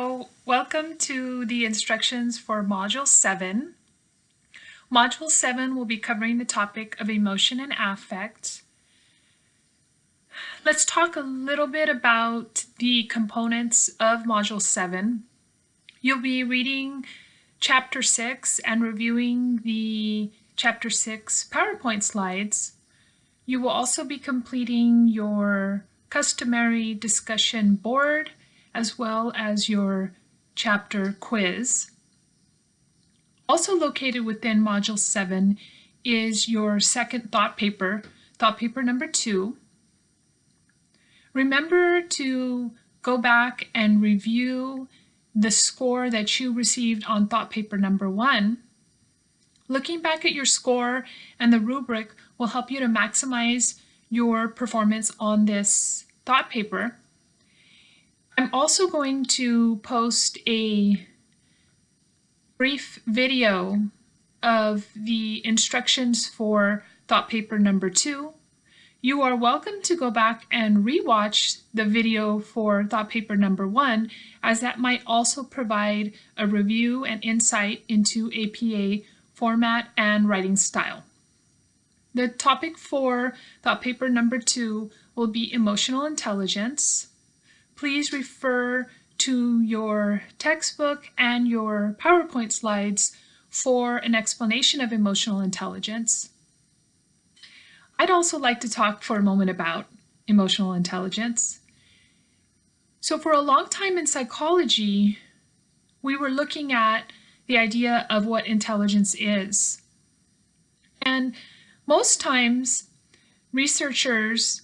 So welcome to the instructions for Module 7. Module 7 will be covering the topic of emotion and affect. Let's talk a little bit about the components of Module 7. You'll be reading Chapter 6 and reviewing the Chapter 6 PowerPoint slides. You will also be completing your customary discussion board as well as your chapter quiz. Also located within Module 7 is your second thought paper, thought paper number 2. Remember to go back and review the score that you received on thought paper number 1. Looking back at your score and the rubric will help you to maximize your performance on this thought paper. I'm also going to post a brief video of the instructions for thought paper number two. You are welcome to go back and rewatch the video for thought paper number one, as that might also provide a review and insight into APA format and writing style. The topic for thought paper number two will be emotional intelligence please refer to your textbook and your PowerPoint slides for an explanation of emotional intelligence. I'd also like to talk for a moment about emotional intelligence. So for a long time in psychology, we were looking at the idea of what intelligence is. And most times, researchers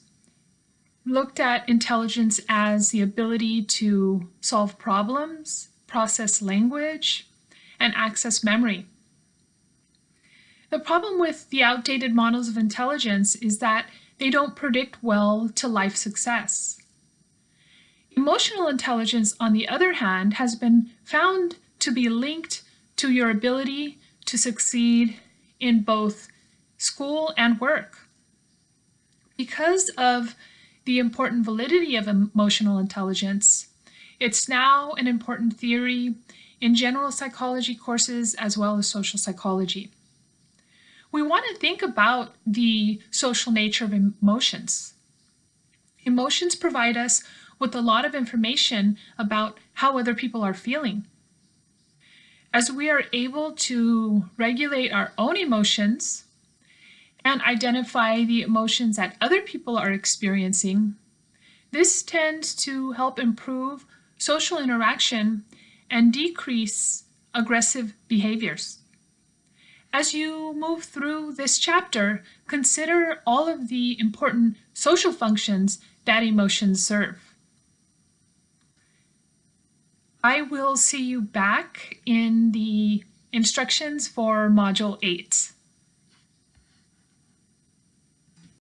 looked at intelligence as the ability to solve problems, process language, and access memory. The problem with the outdated models of intelligence is that they don't predict well to life success. Emotional intelligence, on the other hand, has been found to be linked to your ability to succeed in both school and work. Because of the important validity of emotional intelligence. It's now an important theory in general psychology courses as well as social psychology. We want to think about the social nature of emotions. Emotions provide us with a lot of information about how other people are feeling. As we are able to regulate our own emotions, and identify the emotions that other people are experiencing. This tends to help improve social interaction and decrease aggressive behaviors. As you move through this chapter, consider all of the important social functions that emotions serve. I will see you back in the instructions for Module 8.